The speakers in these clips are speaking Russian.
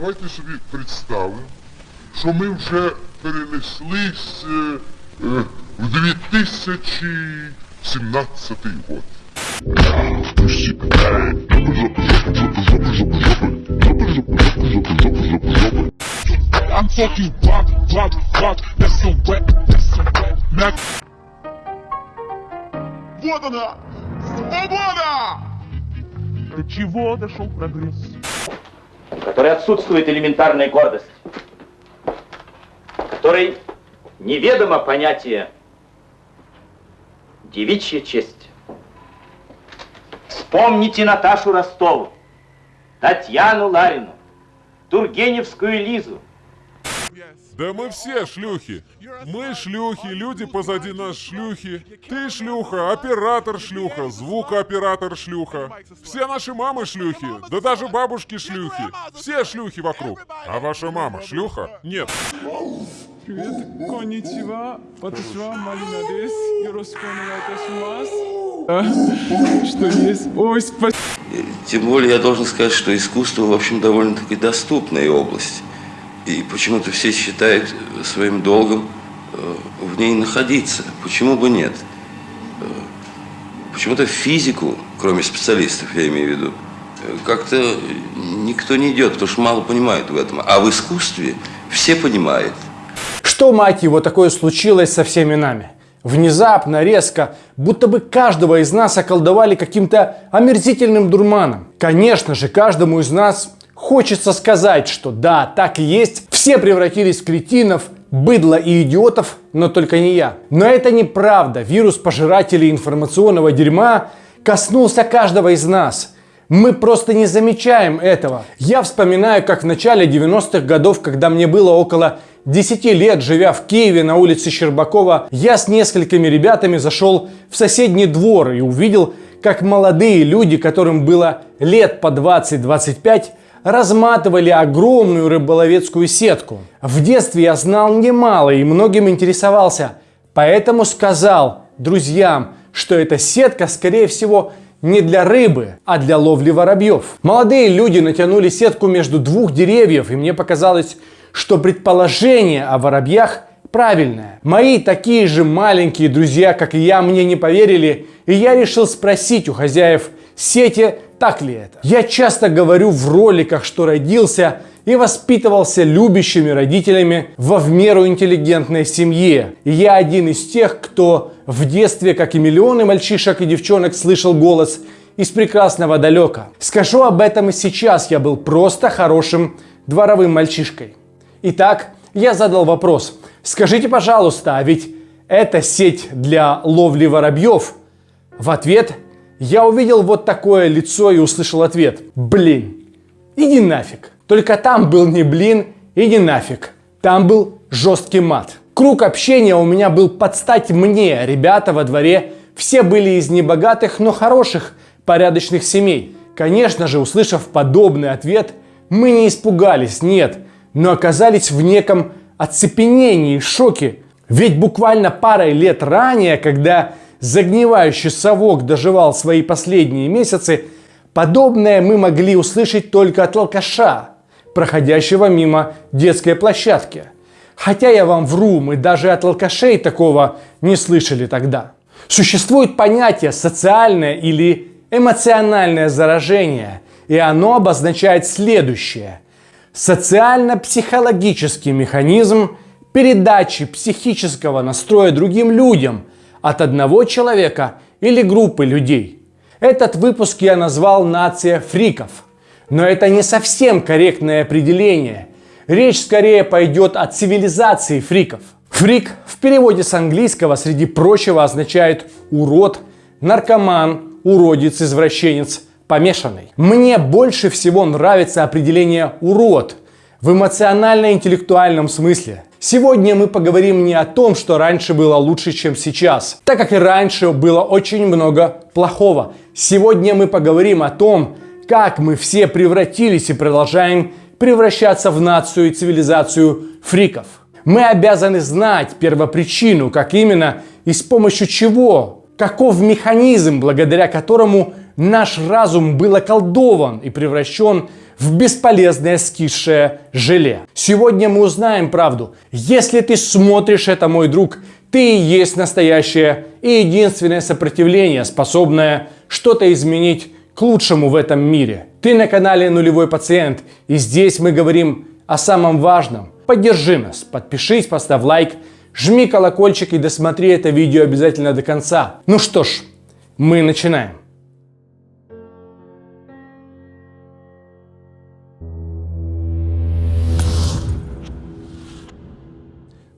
давайте собі представимо, що ми вже перенеслись е, в 2017 год. I'm talking rock, rock, rock, that's so wet, that's so wet. Mac. Вот она! Свобода! До чего дошел прогресс? Которой отсутствует элементарная гордость, которой неведомо понятие девичья честь. Вспомните Наташу Ростову, Татьяну Ларину, Тургеневскую Лизу, Да мы все шлюхи. Мы шлюхи, люди позади нас шлюхи. Ты шлюха, оператор шлюха, звукооператор шлюха. Все наши мамы шлюхи, да даже бабушки шлюхи. Все шлюхи вокруг. А ваша мама шлюха? Нет. Привет, конничева, ватушва, Малина дес. А, Что есть? Ой, спасибо. Тем более я должен сказать, что искусство, в общем, довольно-таки доступная область. И почему-то все считают своим долгом э, в ней находиться. Почему бы нет? Э, Почему-то физику, кроме специалистов, я имею в виду, э, как-то никто не идет, потому что мало понимают в этом. А в искусстве все понимают. Что, мать его, такое случилось со всеми нами? Внезапно, резко, будто бы каждого из нас околдовали каким-то омерзительным дурманом. Конечно же, каждому из нас хочется сказать, что да, так и есть, все превратились в кретинов, быдло и идиотов, но только не я. Но это неправда. Вирус пожирателей информационного дерьма коснулся каждого из нас. Мы просто не замечаем этого. Я вспоминаю, как в начале 90-х годов, когда мне было около 10 лет, живя в Киеве на улице Щербакова, я с несколькими ребятами зашел в соседний двор и увидел, как молодые люди, которым было лет по 20-25, разматывали огромную рыболовецкую сетку. В детстве я знал немало и многим интересовался, поэтому сказал друзьям, что эта сетка, скорее всего, не для рыбы, а для ловли воробьев. Молодые люди натянули сетку между двух деревьев, и мне показалось, что предположение о воробьях правильное. Мои такие же маленькие друзья, как и я, мне не поверили, и я решил спросить у хозяев сети, так ли это. Я часто говорю в роликах, что родился и воспитывался любящими родителями во в меру интеллигентной семье. И я один из тех, кто в детстве, как и миллионы мальчишек и девчонок, слышал голос из прекрасного далека. Скажу об этом и сейчас, я был просто хорошим дворовым мальчишкой. Итак, я задал вопрос. Скажите, пожалуйста, а ведь это сеть для ловли воробьев? В ответ я увидел вот такое лицо и услышал ответ. Блин, иди нафиг. Только там был не блин и не нафиг. Там был жесткий мат. Круг общения у меня был под стать мне. Ребята во дворе все были из небогатых, но хороших, порядочных семей. Конечно же, услышав подобный ответ, мы не испугались, нет, но оказались в неком оцепенении, шоке. Ведь буквально парой лет ранее, когда загнивающий совок доживал свои последние месяцы, подобное мы могли услышать только от алкаша, проходящего мимо детской площадки. Хотя я вам вру, мы даже от алкашей такого не слышали тогда. Существует понятие социальное или эмоциональное заражение, и оно обозначает следующее. Социально-психологический механизм передачи психического настроя другим людям от одного человека или группы людей. Этот выпуск я назвал «Нация фриков». Но это не совсем корректное определение. Речь скорее пойдет о цивилизации фриков. Фрик в переводе с английского, среди прочего, означает урод, наркоман, уродец, извращенец, помешанный. Мне больше всего нравится определение урод в эмоционально-интеллектуальном смысле. Сегодня мы поговорим не о том, что раньше было лучше, чем сейчас, так как и раньше было очень много плохого. Сегодня мы поговорим о том, как мы все превратились и продолжаем превращаться в нацию и цивилизацию фриков. Мы обязаны знать первопричину, как именно и с помощью чего, каков механизм, благодаря которому наш разум был околдован и превращен в бесполезное скисшее желе. Сегодня мы узнаем правду. Если ты смотришь это, мой друг, ты есть настоящее и единственное сопротивление, способное что-то изменить к лучшему в этом мире. Ты на канале Нулевой Пациент, и здесь мы говорим о самом важном. Поддержи нас, подпишись, поставь лайк, жми колокольчик и досмотри это видео обязательно до конца. Ну что ж, мы начинаем.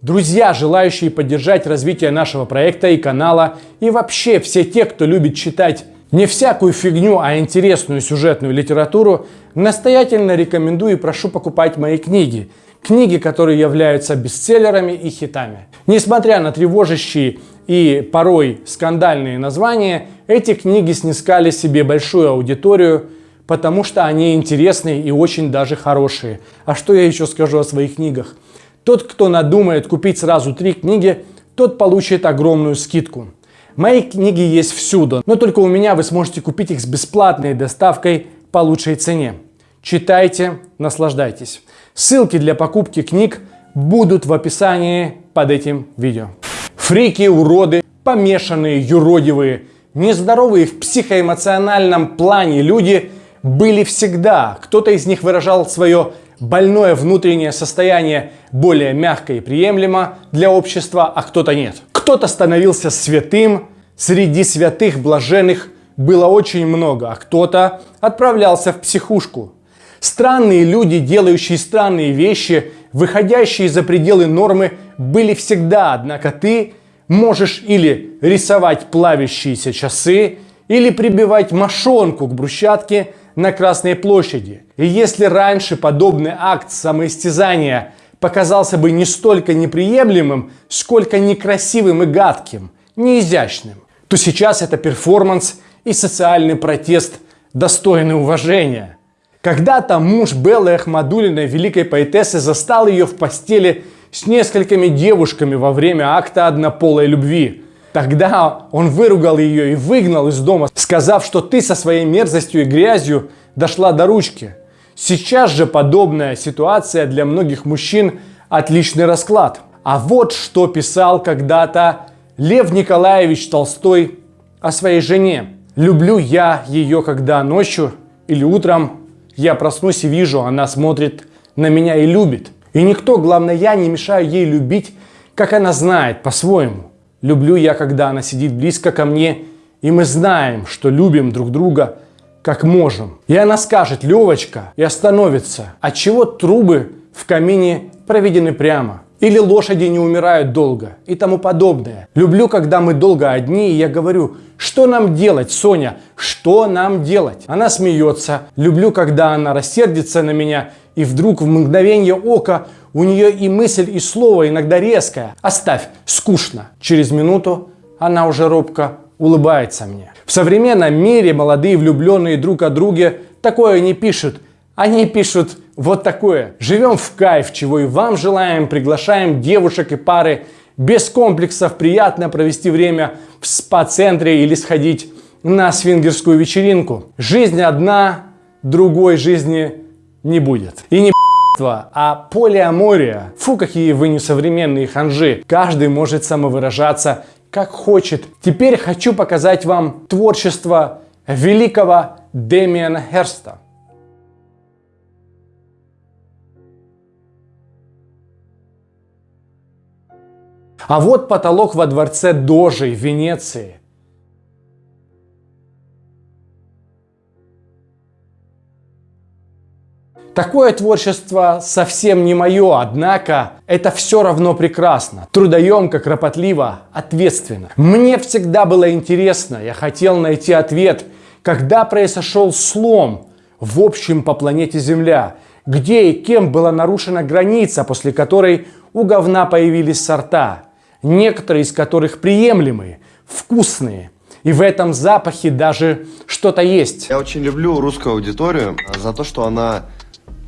Друзья, желающие поддержать развитие нашего проекта и канала, и вообще все те, кто любит читать не всякую фигню, а интересную сюжетную литературу, настоятельно рекомендую и прошу покупать мои книги. Книги, которые являются бестселлерами и хитами. Несмотря на тревожащие и порой скандальные названия, эти книги снискали себе большую аудиторию, потому что они интересные и очень даже хорошие. А что я еще скажу о своих книгах? Тот, кто надумает купить сразу три книги, тот получит огромную скидку. Мои книги есть всюду, но только у меня вы сможете купить их с бесплатной доставкой по лучшей цене. Читайте, наслаждайтесь. Ссылки для покупки книг будут в описании под этим видео. Фрики, уроды, помешанные, юродивые, нездоровые в психоэмоциональном плане люди были всегда. Кто-то из них выражал свое больное внутреннее состояние более мягко и приемлемо для общества, а кто-то нет. Кто-то становился святым, среди святых блаженных было очень много, а кто-то отправлялся в психушку. Странные люди, делающие странные вещи, выходящие за пределы нормы, были всегда, однако ты можешь или рисовать плавящиеся часы, или прибивать мошонку к брусчатке на Красной площади. И если раньше подобный акт самоистязания показался бы не столько неприемлемым, сколько некрасивым и гадким, неизящным, то сейчас это перформанс и социальный протест достойный уважения. Когда-то муж Беллы Ахмадулиной, великой поэтессы, застал ее в постели с несколькими девушками во время акта однополой любви. Тогда он выругал ее и выгнал из дома, сказав, что ты со своей мерзостью и грязью дошла до ручки. Сейчас же подобная ситуация для многих мужчин отличный расклад. А вот что писал когда-то Лев Николаевич Толстой о своей жене. «Люблю я ее, когда ночью или утром я проснусь и вижу, она смотрит на меня и любит. И никто, главное я, не мешаю ей любить, как она знает по-своему. Люблю я, когда она сидит близко ко мне, и мы знаем, что любим друг друга, как можем. И она скажет «Левочка» и остановится. Отчего трубы в камине проведены прямо? Или лошади не умирают долго и тому подобное. Люблю, когда мы долго одни, и я говорю, что нам делать, Соня, что нам делать? Она смеется. Люблю, когда она рассердится на меня, и вдруг в мгновение ока у нее и мысль, и слово иногда резкое. Оставь, скучно. Через минуту она уже робко улыбается мне. В современном мире молодые влюбленные друг о друге такое не пишут. Они пишут вот такое. Живем в кайф, чего и вам желаем. Приглашаем девушек и пары без комплексов приятно провести время в спа-центре или сходить на свингерскую вечеринку. Жизнь одна, другой жизни не будет. И не а полиамория. Фу, какие вы несовременные ханжи. Каждый может самовыражаться как хочет. Теперь хочу показать вам творчество великого Демиана Херста. А вот потолок во дворце Дожи в Венеции. Такое творчество совсем не мое, однако это все равно прекрасно, трудоемко, кропотливо, ответственно. Мне всегда было интересно, я хотел найти ответ, когда произошел слом в общем по планете Земля, где и кем была нарушена граница, после которой у говна появились сорта, некоторые из которых приемлемые, вкусные. И в этом запахе даже что-то есть. Я очень люблю русскую аудиторию за то, что она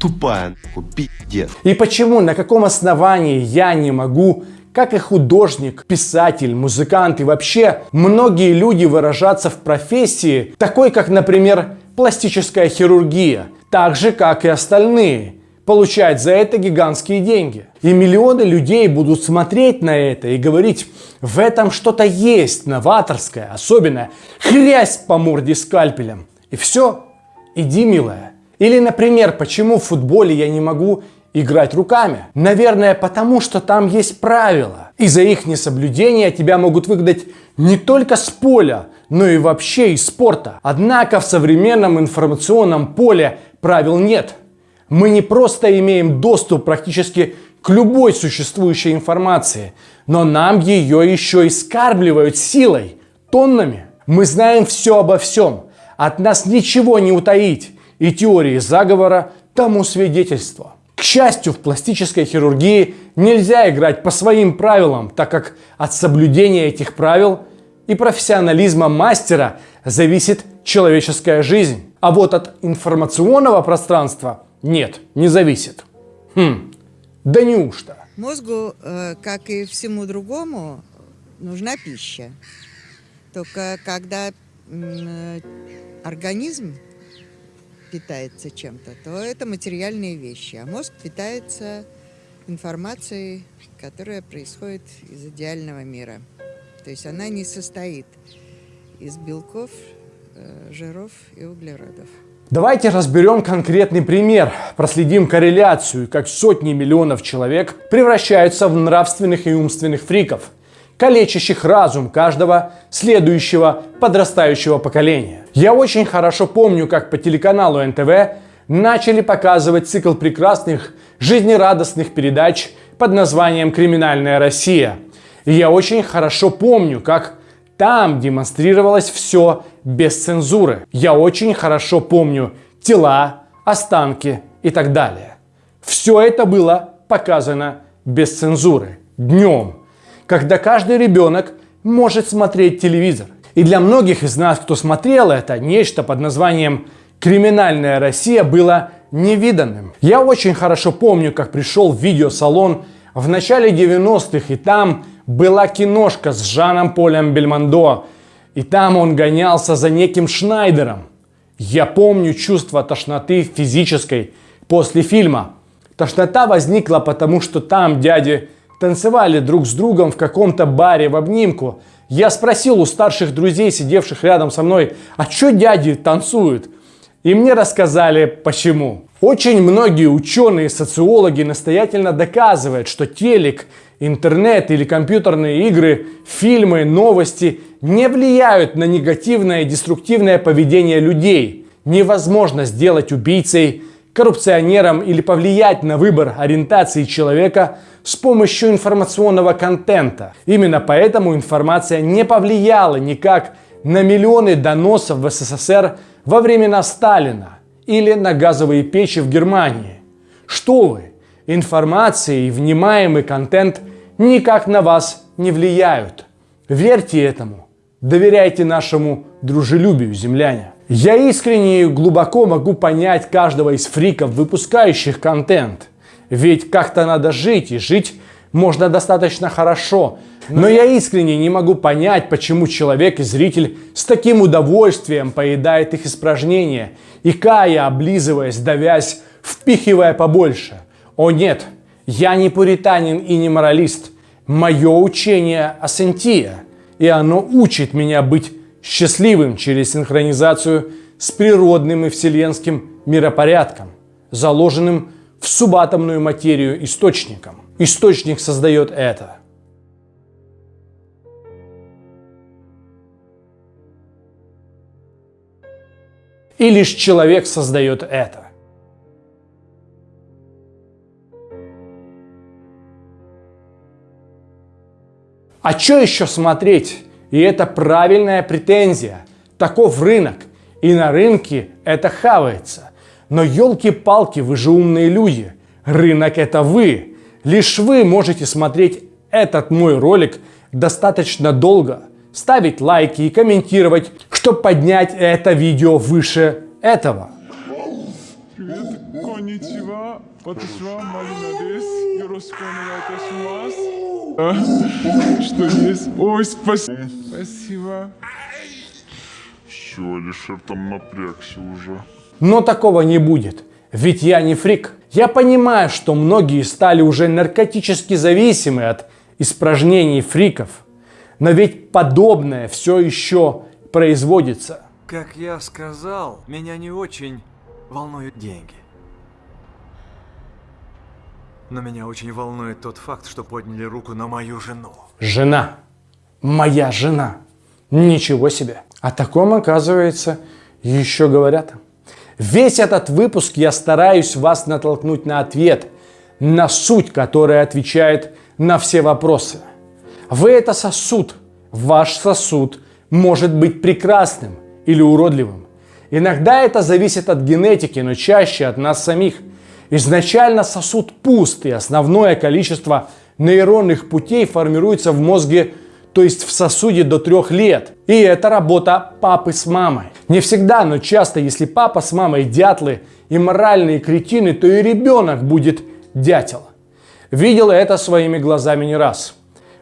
тупая, пиздец. И почему, на каком основании я не могу как и художник, писатель, музыкант и вообще многие люди выражаться в профессии, такой как, например, пластическая хирургия, так же, как и остальные, получать за это гигантские деньги. И миллионы людей будут смотреть на это и говорить, в этом что-то есть новаторское, особенное, хрясь по морде скальпелем. И все, иди, милая. Или, например, почему в футболе я не могу играть руками? Наверное, потому что там есть правила. И за их несоблюдение тебя могут выгнать не только с поля, но и вообще из спорта. Однако в современном информационном поле правил нет. Мы не просто имеем доступ практически к любой существующей информации, но нам ее еще и скармливают силой, тоннами. Мы знаем все обо всем. От нас ничего не утаить. И теории заговора тому свидетельство. К счастью, в пластической хирургии нельзя играть по своим правилам, так как от соблюдения этих правил и профессионализма мастера зависит человеческая жизнь. А вот от информационного пространства нет, не зависит. Хм, да неужто? Мозгу, э, как и всему другому, нужна пища. Только когда э, организм питается чем-то, то это материальные вещи. А мозг питается информацией, которая происходит из идеального мира. То есть она не состоит из белков, э, жиров и углеродов. Давайте разберем конкретный пример, проследим корреляцию, как сотни миллионов человек превращаются в нравственных и умственных фриков, калечащих разум каждого следующего подрастающего поколения. Я очень хорошо помню, как по телеканалу НТВ начали показывать цикл прекрасных, жизнерадостных передач под названием «Криминальная Россия». И я очень хорошо помню, как там демонстрировалось все без цензуры. Я очень хорошо помню тела, останки и так далее. Все это было показано без цензуры, днем, когда каждый ребенок может смотреть телевизор. И для многих из нас, кто смотрел это, нечто под названием «Криминальная Россия» было невиданным. Я очень хорошо помню, как пришел в видеосалон в начале 90-х, и там была киношка с Жаном Полем Бельмондо, и там он гонялся за неким Шнайдером. Я помню чувство тошноты физической после фильма. Тошнота возникла потому, что там дяди танцевали друг с другом в каком-то баре в обнимку. Я спросил у старших друзей, сидевших рядом со мной, а что дяди танцуют? И мне рассказали, почему. Очень многие ученые и социологи настоятельно доказывают, что телек интернет или компьютерные игры, фильмы, новости не влияют на негативное и деструктивное поведение людей. Невозможно сделать убийцей, коррупционером или повлиять на выбор ориентации человека с помощью информационного контента. Именно поэтому информация не повлияла никак на миллионы доносов в СССР во времена Сталина или на газовые печи в Германии. Что вы? Информация и внимаемый контент никак на вас не влияют. Верьте этому. Доверяйте нашему дружелюбию, земляне. Я искренне и глубоко могу понять каждого из фриков, выпускающих контент. Ведь как-то надо жить, и жить можно достаточно хорошо. Но я искренне не могу понять, почему человек и зритель с таким удовольствием поедает их испражнения, и кая, облизываясь, давясь, впихивая побольше. О нет, я не пуританин и не моралист. Мое учение асентия, и оно учит меня быть счастливым через синхронизацию с природным и вселенским миропорядком, заложенным в субатомную материю источником. Источник создает это. И лишь человек создает это. А что еще смотреть? И это правильная претензия. Таков рынок. И на рынке это хавается. Но елки-палки, вы же умные люди. Рынок это вы. Лишь вы можете смотреть этот мой ролик достаточно долго, ставить лайки и комментировать, чтобы поднять это видео выше этого. Привет, конничева, ваташива Малина дес, Ёрошку оnegaitashимасу. А, что есть? Ой, спасибо. Спасибо. Чё, Алишер там напрягся уже. Но такого не будет, ведь я не фрик. Я понимаю, что многие стали уже наркотически зависимы от испражнений фриков. Но ведь подобное все еще производится. Как я сказал, меня не очень волнуют деньги. Но меня очень волнует тот факт, что подняли руку на мою жену. Жена. Моя жена. Ничего себе. О таком, оказывается, еще говорят. Весь этот выпуск я стараюсь вас натолкнуть на ответ, на суть, которая отвечает на все вопросы. Вы это сосуд. Ваш сосуд может быть прекрасным или уродливым. Иногда это зависит от генетики, но чаще от нас самих. Изначально сосуд пуст, и основное количество нейронных путей формируется в мозге, то есть в сосуде до трех лет. И это работа папы с мамой. Не всегда, но часто, если папа с мамой дятлы и моральные кретины, то и ребенок будет дятел. Видел это своими глазами не раз.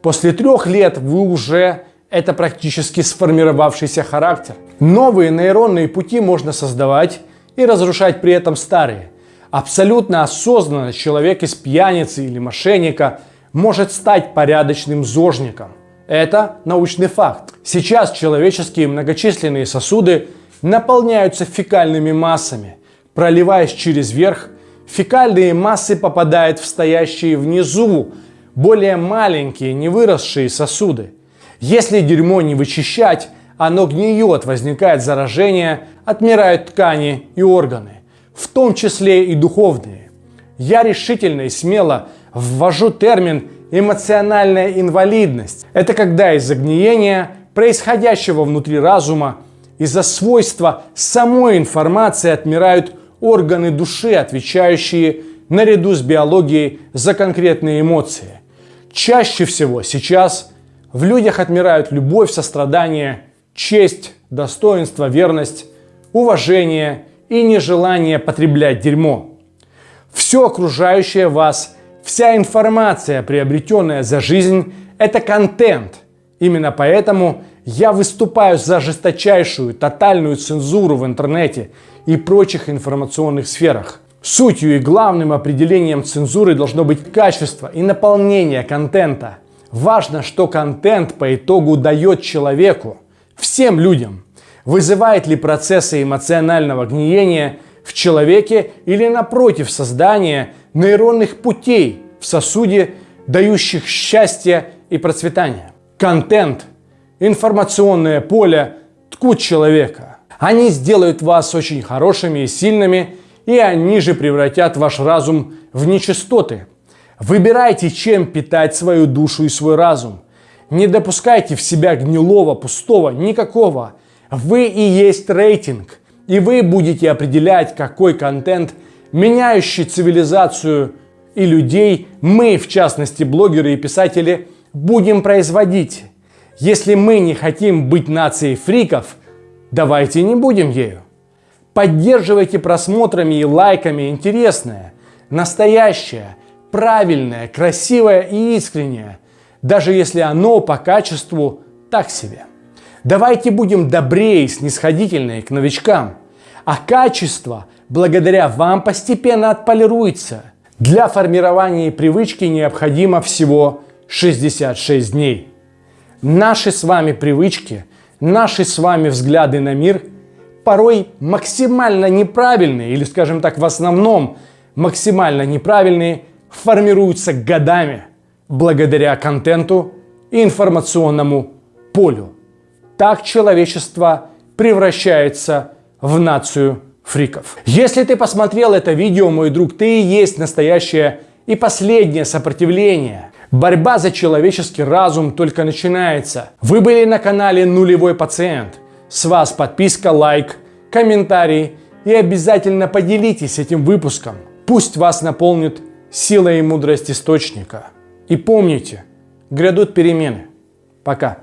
После трех лет вы уже это практически сформировавшийся характер. Новые нейронные пути можно создавать и разрушать при этом старые. Абсолютно осознанно человек из пьяницы или мошенника может стать порядочным зожником. Это научный факт. Сейчас человеческие многочисленные сосуды наполняются фекальными массами. Проливаясь через верх, фекальные массы попадают в стоящие внизу, более маленькие, не выросшие сосуды. Если дерьмо не вычищать, оно гниет, возникает заражение, отмирают ткани и органы, в том числе и духовные. Я решительно и смело ввожу термин эмоциональная инвалидность. Это когда из-за гниения, происходящего внутри разума, из-за свойства самой информации отмирают органы души, отвечающие наряду с биологией за конкретные эмоции. Чаще всего сейчас в людях отмирают любовь, сострадание, честь, достоинство, верность, уважение и нежелание потреблять дерьмо. Все окружающее вас, вся информация, приобретенная за жизнь, это контент. Именно поэтому я выступаю за жесточайшую, тотальную цензуру в интернете и прочих информационных сферах. Сутью и главным определением цензуры должно быть качество и наполнение контента. Важно, что контент по итогу дает человеку, всем людям. Вызывает ли процессы эмоционального гниения в человеке или напротив создания нейронных путей в сосуде, дающих счастье и процветание. Контент, информационное поле ткут человека. Они сделают вас очень хорошими и сильными, и они же превратят ваш разум в нечистоты – Выбирайте, чем питать свою душу и свой разум. Не допускайте в себя гнилого, пустого, никакого. Вы и есть рейтинг. И вы будете определять, какой контент, меняющий цивилизацию и людей, мы, в частности блогеры и писатели, будем производить. Если мы не хотим быть нацией фриков, давайте не будем ею. Поддерживайте просмотрами и лайками интересное, настоящее – правильное, красивое и искреннее, даже если оно по качеству так себе. Давайте будем добрее и снисходительнее к новичкам, а качество благодаря вам постепенно отполируется. Для формирования привычки необходимо всего 66 дней. Наши с вами привычки, наши с вами взгляды на мир порой максимально неправильные, или скажем так, в основном максимально неправильные, формируются годами благодаря контенту и информационному полю. Так человечество превращается в нацию фриков. Если ты посмотрел это видео, мой друг, ты и есть настоящее и последнее сопротивление. Борьба за человеческий разум только начинается. Вы были на канале Нулевой Пациент. С вас подписка, лайк, комментарий и обязательно поделитесь этим выпуском. Пусть вас наполнит сила и мудрость источника. И помните, грядут перемены. Пока.